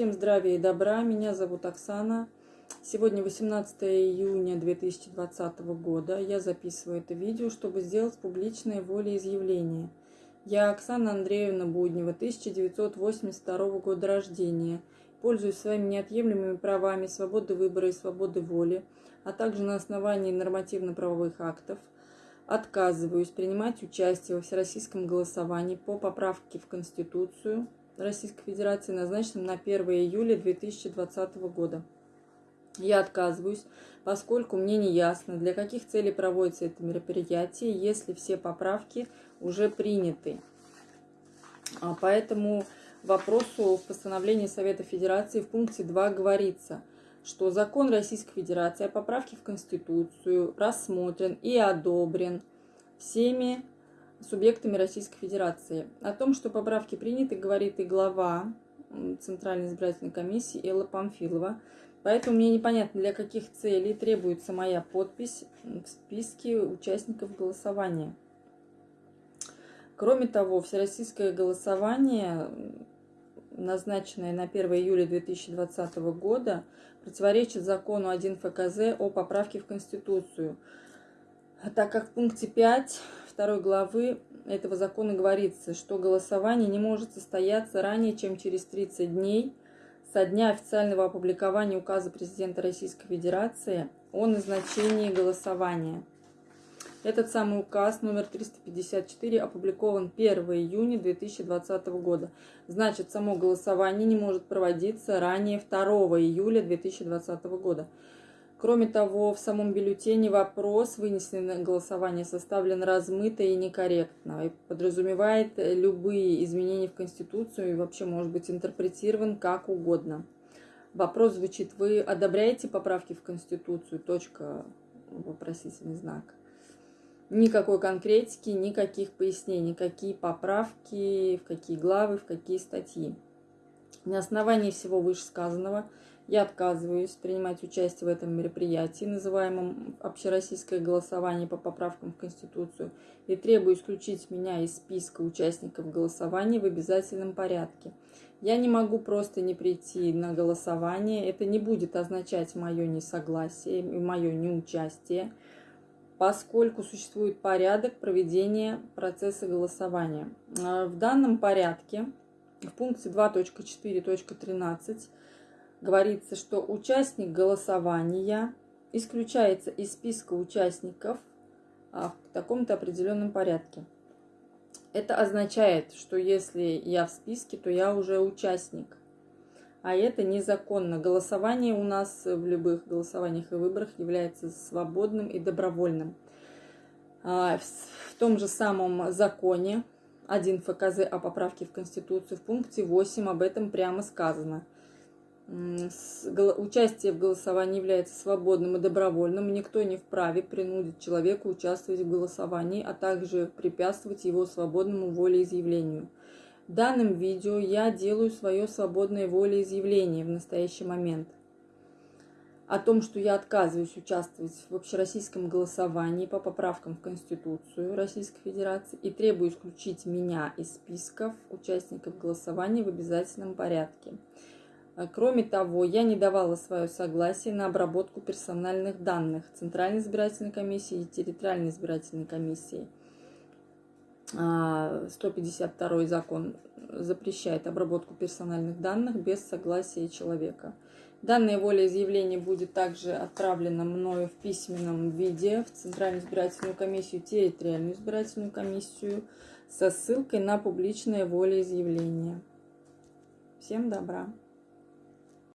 Всем здравия и добра. Меня зовут Оксана. Сегодня 18 июня 2020 года. Я записываю это видео, чтобы сделать публичное волеизъявление. Я Оксана Андреевна Буднева, 1982 года рождения. Пользуюсь своими неотъемлемыми правами свободы выбора и свободы воли, а также на основании нормативно-правовых актов отказываюсь принимать участие во всероссийском голосовании по поправке в Конституцию Российской Федерации, назначенном на 1 июля 2020 года. Я отказываюсь, поскольку мне не ясно, для каких целей проводится это мероприятие, если все поправки уже приняты. А поэтому вопросу в постановлении Совета Федерации в пункте 2 говорится, что закон Российской Федерации о поправке в Конституцию рассмотрен и одобрен всеми субъектами Российской Федерации. О том, что поправки приняты, говорит и глава Центральной избирательной комиссии Элла Памфилова. Поэтому мне непонятно, для каких целей требуется моя подпись в списке участников голосования. Кроме того, всероссийское голосование, назначенное на 1 июля 2020 года, противоречит закону 1 ФКЗ о поправке в Конституцию, так как в пункте 5 2 главы этого закона говорится, что голосование не может состояться ранее, чем через 30 дней со дня официального опубликования указа президента Российской Федерации о назначении голосования. Этот самый указ номер 354 опубликован 1 июня 2020 года. Значит, само голосование не может проводиться ранее 2 июля 2020 года. Кроме того, в самом бюллетене вопрос, вынесенный на голосование, составлен размыто и некорректно и подразумевает любые изменения в Конституцию и вообще может быть интерпретирован как угодно. Вопрос звучит, вы одобряете поправки в Конституцию? Точка, вопросительный знак. Никакой конкретики, никаких пояснений, какие поправки, в какие главы, в какие статьи. На основании всего вышесказанного – я отказываюсь принимать участие в этом мероприятии, называемом общероссийское голосование по поправкам в Конституцию, и требую исключить меня из списка участников голосования в обязательном порядке. Я не могу просто не прийти на голосование, это не будет означать мое несогласие и мое неучастие, поскольку существует порядок проведения процесса голосования. В данном порядке в пункте 2.4.13 говорится, что участник голосования исключается из списка участников а, в таком-то определенном порядке. Это означает, что если я в списке, то я уже участник. А это незаконно. Голосование у нас в любых голосованиях и выборах является свободным и добровольным. А, в том же самом законе 1 ФКЗ о поправке в Конституцию в пункте 8 об этом прямо сказано – Участие в голосовании является свободным и добровольным. Никто не вправе принудить человека участвовать в голосовании, а также препятствовать его свободному волеизъявлению. В данном видео я делаю свое свободное волеизъявление в настоящий момент. О том, что я отказываюсь участвовать в общероссийском голосовании по поправкам в Конституцию Российской Федерации и требую исключить меня из списков участников голосования в обязательном порядке. А, кроме того, я не давала свое согласие на обработку персональных данных Центральной избирательной комиссии и территориальной избирательной комиссии. 152 а, закон запрещает обработку персональных данных без согласия человека. Данное волеизъявление будет также отправлено мною в письменном виде в Центральную избирательную комиссию, территориальную избирательную комиссию со ссылкой на публичное волеизъявление. Всем добра!